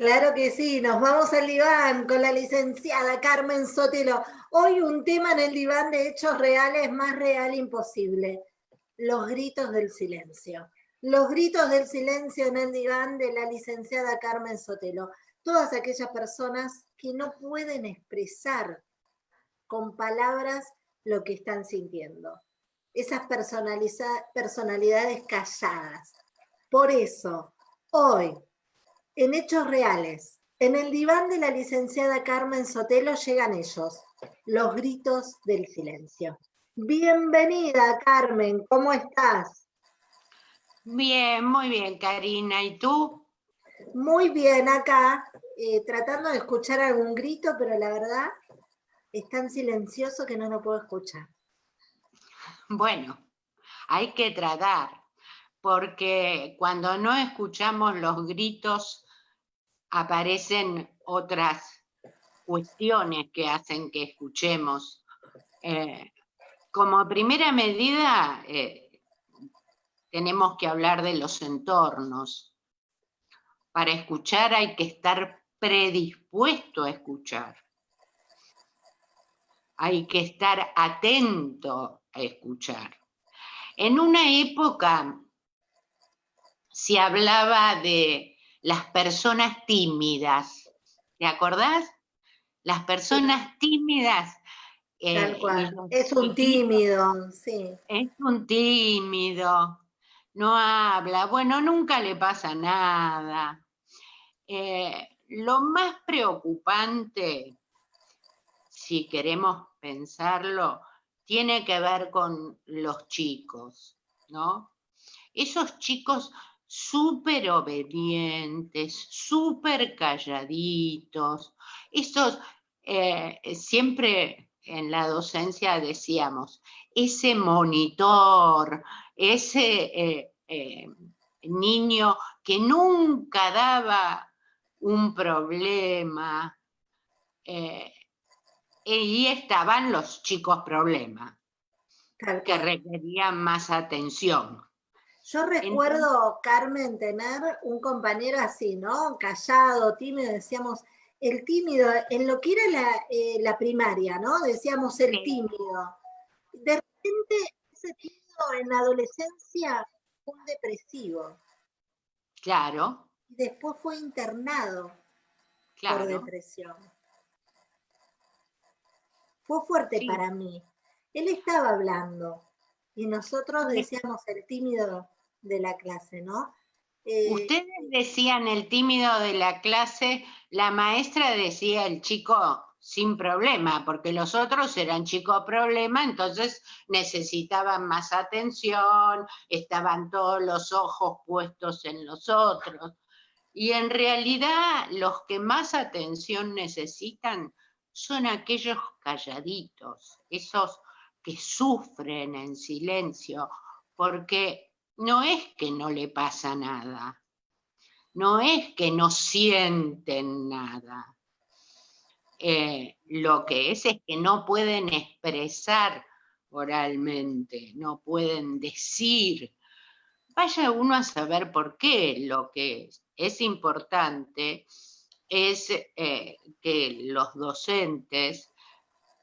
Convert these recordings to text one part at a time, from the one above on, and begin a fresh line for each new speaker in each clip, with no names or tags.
Claro que sí, nos vamos al diván con la licenciada Carmen Sotelo. Hoy un tema en el diván de hechos reales más real imposible, los gritos del silencio. Los gritos del silencio en el diván de la licenciada Carmen Sotelo. Todas aquellas personas que no pueden expresar con palabras lo que están sintiendo. Esas personalidades calladas. Por eso, hoy, en Hechos Reales, en el diván de la licenciada Carmen Sotelo llegan ellos, los gritos del silencio. Bienvenida, Carmen, ¿cómo estás?
Bien, muy bien, Karina. ¿Y tú?
Muy bien, acá, eh, tratando de escuchar algún grito, pero la verdad es tan silencioso que no lo puedo escuchar.
Bueno, hay que tratar, porque cuando no escuchamos los gritos aparecen otras cuestiones que hacen que escuchemos. Eh, como primera medida, eh, tenemos que hablar de los entornos. Para escuchar hay que estar predispuesto a escuchar. Hay que estar atento a escuchar. En una época se hablaba de las personas tímidas. ¿Te acordás? Las personas tímidas.
Eh, es un tímido, sí.
Es un tímido, no habla, bueno, nunca le pasa nada. Eh, lo más preocupante, si queremos pensarlo, tiene que ver con los chicos, ¿no? Esos chicos súper obedientes, súper calladitos. Estos, eh, siempre en la docencia decíamos, ese monitor, ese eh, eh, niño que nunca daba un problema, y estaban los chicos problemas, que requerían más atención.
Yo recuerdo, Carmen, tener un compañero así, ¿no? Callado, tímido, decíamos, el tímido, en lo que era la, eh, primaria, ¿no? Decíamos el tímido. De repente, ese tímido en la adolescencia fue un depresivo.
Claro.
Después fue internado por depresión. Fue fuerte para mí. Él estaba hablando y nosotros decíamos el tímido de la clase, ¿no?
Eh, Ustedes decían el tímido de la clase, la maestra decía el chico sin problema, porque los otros eran chicos problema, entonces necesitaban más atención, estaban todos los ojos puestos en los otros. Y en realidad los que más atención necesitan son aquellos calladitos, esos que sufren en silencio, porque no es que no le pasa nada, no es que no sienten nada. Eh, lo que es es que no pueden expresar oralmente, no pueden decir. Vaya uno a saber por qué. Lo que es, importante es eh, que los docentes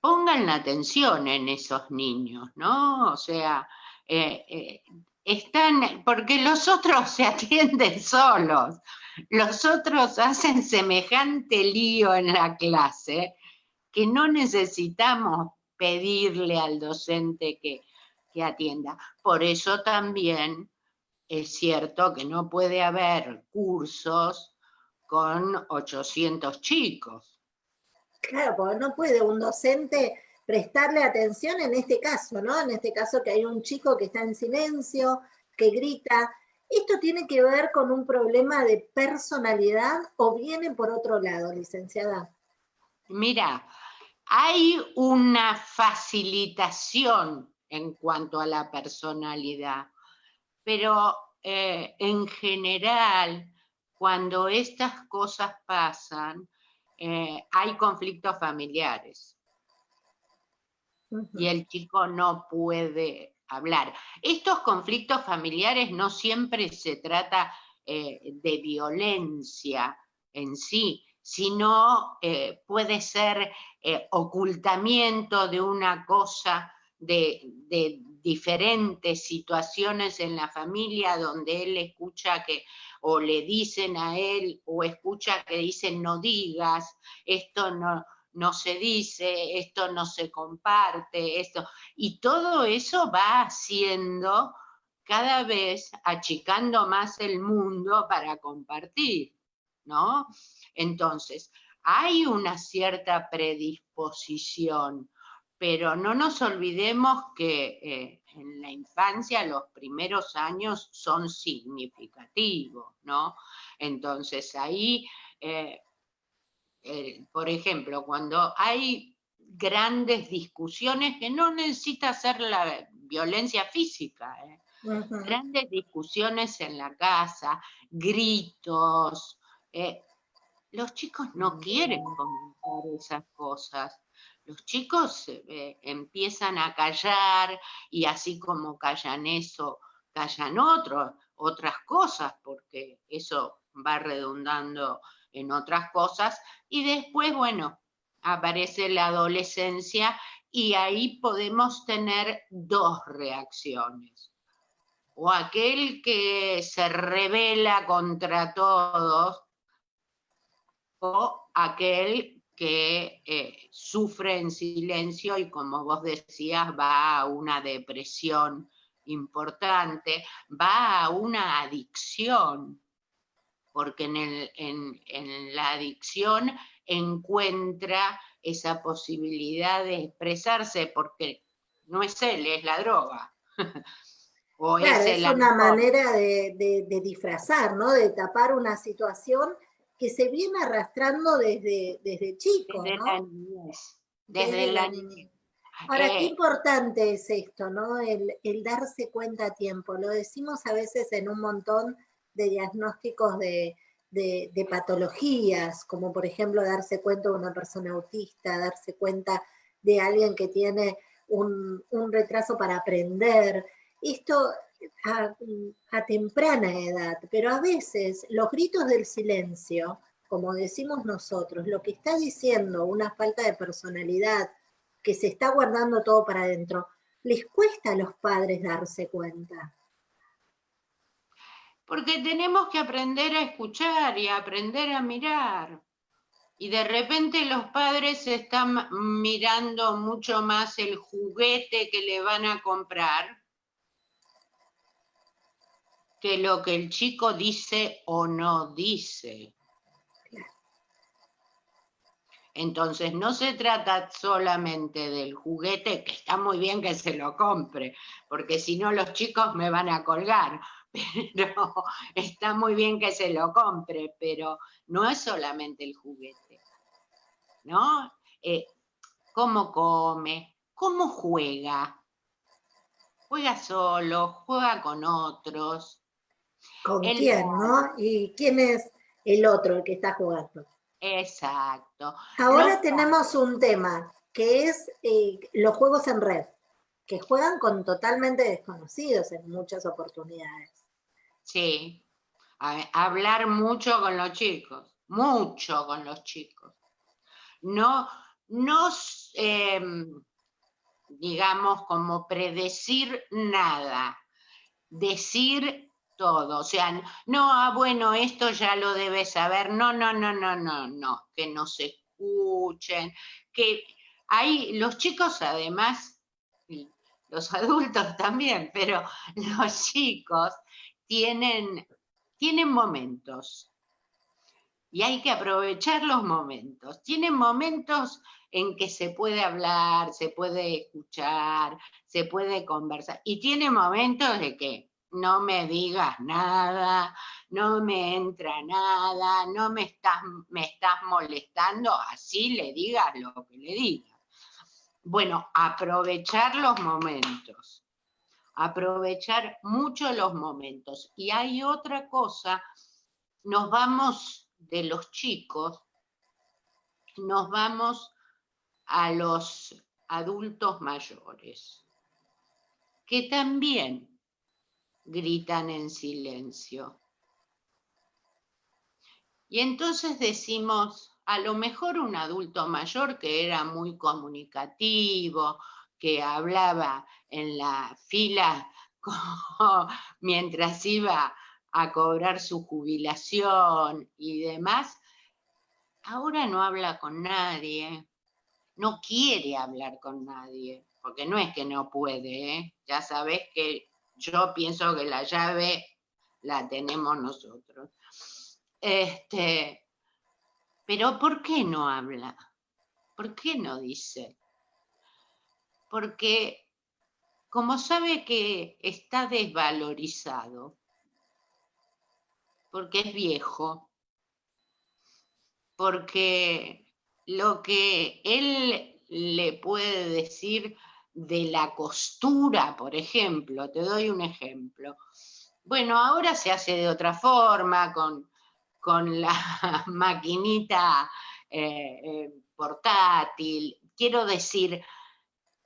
pongan la atención en esos niños, ¿no? O sea, eh, están, porque los otros se atienden solos, los otros hacen semejante lío en la clase que no necesitamos pedirle al docente que, que atienda. Por eso también es cierto que no puede haber cursos con 800 chicos.
Claro, porque no puede un docente prestarle atención en este caso, ¿no? En este caso que hay un chico que está en silencio, que grita. ¿Esto tiene que ver con un problema de personalidad o viene por otro lado, licenciada?
Mira, hay una facilitación en cuanto a la personalidad, pero eh, en general, cuando estas cosas pasan, eh, hay conflictos familiares y el chico no puede hablar. Estos conflictos familiares no siempre se trata eh, de violencia, en sí, sino eh, puede ser eh, ocultamiento de una cosa, de, de diferentes situaciones en la familia donde él escucha que o le dicen a él o escucha que dicen no digas, esto no, no se dice, esto no se comparte, esto. Y todo eso va haciendo cada vez achicando más el mundo para compartir, ¿no? Entonces, hay una cierta predisposición, pero no nos olvidemos que eh, en la infancia los primeros años son significativos, ¿no? Entonces ahí, eh, por ejemplo, cuando hay grandes discusiones que no necesita ser la violencia física, ¿eh? grandes discusiones en la casa, gritos, eh, los chicos no quieren comentar esas cosas. Los chicos eh, empiezan a callar y así como callan eso, callan otras cosas, porque eso va redundando en otras cosas. Y después, bueno, aparece la adolescencia y ahí podemos tener dos reacciones. O aquel que se revela contra todos, o aquel que eh, sufre en silencio y como vos decías va a una depresión importante, va a una adicción, porque en, en la adicción encuentra esa posibilidad de expresarse, porque no es él, es la droga.
o es, una manera de, disfrazar, ¿no? De tapar una situación que se viene arrastrando desde, desde chico,
desde La niñez. Desde, la niñez.
Ahora, qué eh, importante es esto, ¿no? El, el, darse cuenta a tiempo. Lo decimos a veces en un montón de diagnósticos de, de, patologías, como por ejemplo darse cuenta de una persona autista, darse cuenta de alguien que tiene un, retraso para aprender. Esto a, a, temprana edad, pero a veces los gritos del silencio, como decimos nosotros, lo que está diciendo una falta de personalidad, que se está guardando todo para adentro, les cuesta a los padres darse cuenta
porque tenemos que aprender a escuchar y aprender a mirar. Y de repente los padres están mirando mucho más el juguete que le van a comprar que lo que el chico dice o no dice. Entonces no se trata solamente del juguete, que está muy bien que se lo compre, porque si no los chicos me van a colgar, pero está muy bien que se lo compre, pero no es solamente el juguete, ¿no? Eh, ¿Cómo come? ¿Cómo juega? ¿Juega solo? ¿Juega con otros?
¿Con quién, no? ¿Y quién es el otro el que está jugando?
Exacto.
Ahora tenemos un tema, que es eh, los juegos en red, que juegan con totalmente desconocidos en muchas oportunidades.
Sí, hablar mucho con los chicos, mucho con los chicos. No, no em, digamos, como predecir nada, decir todo. O sea, no, ah, bueno, esto ya lo debes saber. No, no, no, no, no, no, que no se escuchen, que hay, los chicos además, los adultos también, pero los chicos tienen, tienen momentos y hay que aprovechar los momentos. Tienen momentos en que se puede hablar, se puede escuchar, se puede conversar. Y tiene momentos de que no me digas nada, no me entra nada, no me estás, me estás molestando, así le digas lo que le digas. Bueno, aprovechar los momentos aprovechar mucho los momentos. Y hay otra cosa, nos vamos de los chicos, nos vamos a los adultos mayores, que también gritan en silencio. Y entonces decimos, a lo mejor un adulto mayor que era muy comunicativo, que hablaba en la fila mientras iba a cobrar su jubilación y demás, ahora no habla con nadie, no quiere hablar con nadie, porque no es que no puede, ¿eh? ya sabes que yo pienso que la llave la tenemos nosotros. Este, pero ¿por qué no habla? ¿Por qué no dice? Porque como sabe que está desvalorizado, porque es viejo, porque lo que él le puede decir de la costura, por ejemplo, te doy un ejemplo. Bueno, ahora se hace de otra forma, con, con la maquinita eh, eh, portátil. Quiero decir,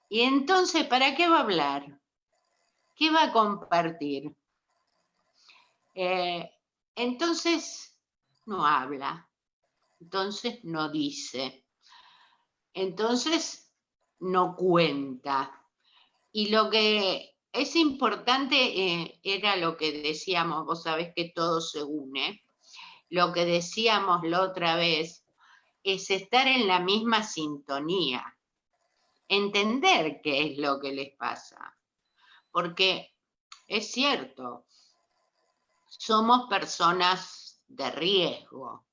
y entonces, ¿para qué va a hablar? ¿Qué va a compartir? Eh, entonces, no habla. Entonces, no dice. Entonces, no cuenta. Y lo que es importante era lo que decíamos, vos sabés que todo se une. Lo que decíamos la otra vez es estar en la misma sintonía entender qué es lo que les pasa. Porque es cierto, somos personas de riesgo.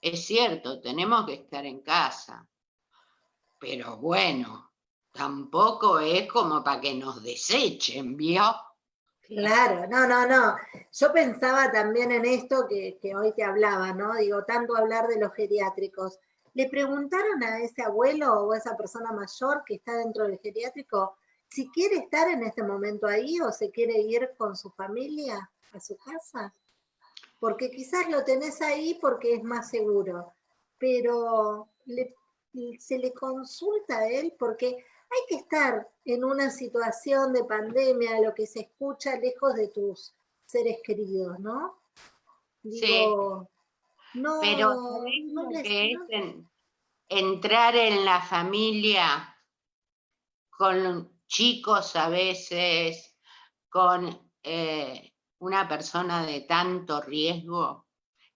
Es cierto, tenemos que estar en casa. Pero bueno, tampoco es como para que nos desechen, ¿vio?
Claro, no, no, no. Yo pensaba también en esto que, que hoy te hablaba, ¿no? Digo, tanto hablar de los geriátricos. ¿Le preguntaron a ese abuelo o a esa persona mayor que está dentro del geriátrico si quiere estar en este momento ahí o se quiere ir con su familia a su casa? Porque quizás lo tenés ahí porque es más seguro, pero se le consulta a él porque hay que estar en una situación de pandemia, lo que se escucha lejos de tus seres queridos, ¿no?
Digo, no, Pero no que es entrar en la familia con chicos a veces, con eh, una persona de tanto riesgo,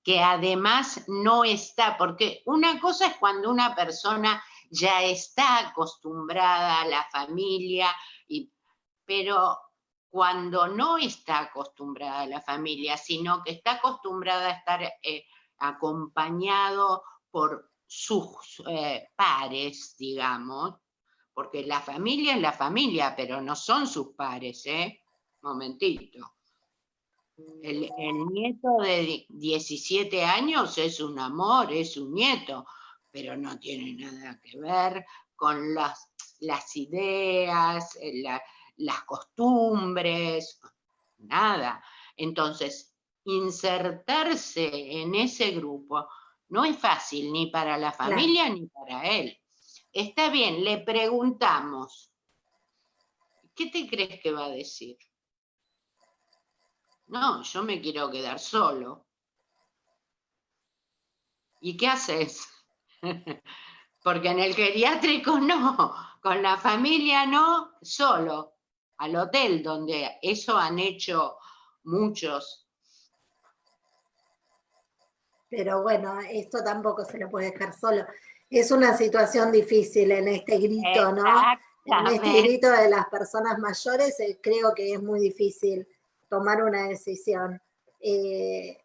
que además no está, porque una cosa es cuando una persona ya está acostumbrada a la familia, y, pero cuando no está acostumbrada a la familia, sino que está acostumbrada a estar eh, acompañado por sus eh, pares, digamos, porque la familia es la familia, pero no son sus pares, ¿eh? Momentito. El, nieto de 17 años es un amor, es un nieto, pero no tiene nada que ver con las, las ideas, eh, las costumbres, nada. Entonces, insertarse en ese grupo no es fácil ni para la familia ni para él. Está bien, le preguntamos, ¿qué te crees que va a decir? No, yo me quiero quedar solo. ¿Y qué haces? Porque en el geriátrico no, con la familia no, solo, al hotel, donde eso han hecho muchos.
Pero bueno, esto tampoco se lo puede dejar solo. Es una situación difícil en este grito, ¿no? En este grito de las personas mayores eh, creo que es muy difícil tomar una decisión. Eh,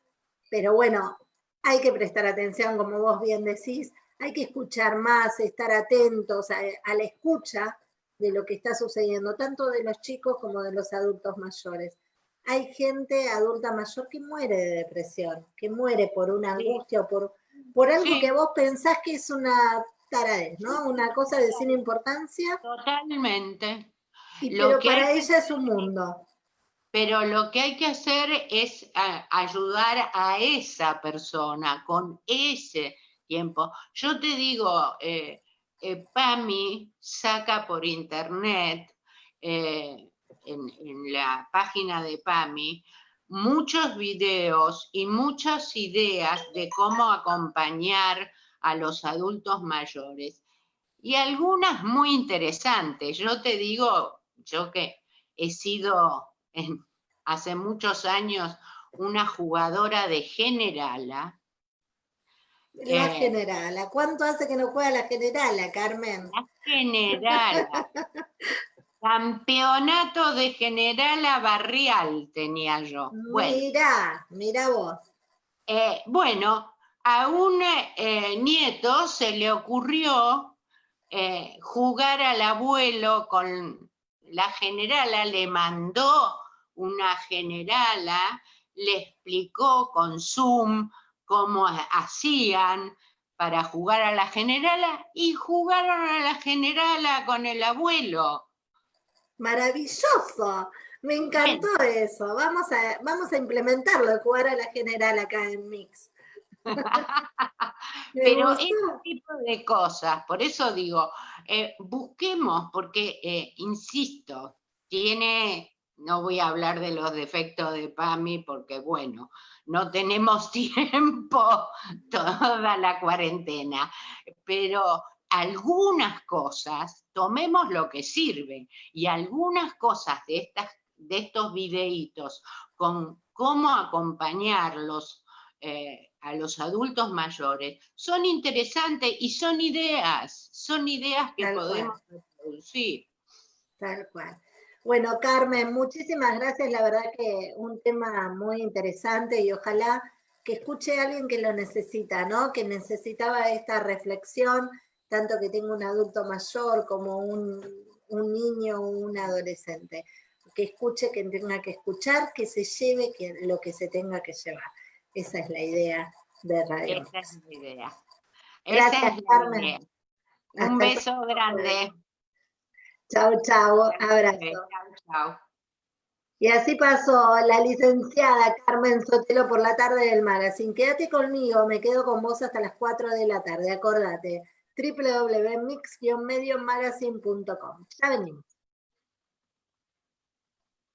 pero bueno, hay que prestar atención, como vos bien decís, hay que escuchar más, estar atentos a, la escucha de lo que está sucediendo, tanto de los chicos como de los adultos mayores. Hay gente adulta mayor que muere de depresión, que muere por una angustia o por, por algo que vos pensás que es una taradez, ¿no? Una cosa de sin importancia.
Totalmente.
pero para ella es un mundo
pero lo que hay que hacer es ayudar a esa persona con ese tiempo. Yo te digo, eh, eh, PAMI saca por internet, eh, en, la página de PAMI, muchos videos y muchas ideas de cómo acompañar a los adultos mayores. Y algunas muy interesantes. Yo te digo, yo que he sido hace muchos años una jugadora de generala.
La eh, generala. ¿Cuánto hace que no juega la generala, Carmen?
La generala. Campeonato de generala barrial tenía yo.
Mira, mira vos.
Eh, bueno, a un eh, nieto se le ocurrió jugar al abuelo con la generala, le mandó una generala, le explicó con Zoom cómo hacían para jugar a la generala y jugaron a la generala con el abuelo.
Maravilloso, me encantó eso. Vamos a, vamos a implementarlo, jugar a la general acá en Mix.
Pero ese tipo de cosas, por eso digo, eh, busquemos, porque, eh, insisto, tiene no voy a hablar de los defectos de PAMI porque, bueno, no tenemos tiempo toda la cuarentena, pero algunas cosas, tomemos lo que sirve y algunas cosas de, estas, de estos videitos con cómo acompañarlos eh, a los adultos mayores son interesantes y son ideas, son ideas que podemos producir.
Tal cual. Bueno, Carmen, muchísimas gracias. La verdad que un tema muy interesante y ojalá que escuche a alguien que lo necesita, ¿no? Que necesitaba esta reflexión, tanto que tenga un adulto mayor como un, niño o un adolescente. Que escuche, que tenga que escuchar, que se lleve que, lo que se tenga que llevar. Esa es la idea de Radio.
Esa es la idea. Gracias, Carmen. Un beso grande.
Chao, chao, abrazo. Chao, Y así pasó la licenciada Carmen Sotelo por la tarde del magazine. Quédate conmigo, me quedo con vos hasta las 4 de la tarde, acordate. www.mix-mediomagazine.com. Ya venimos.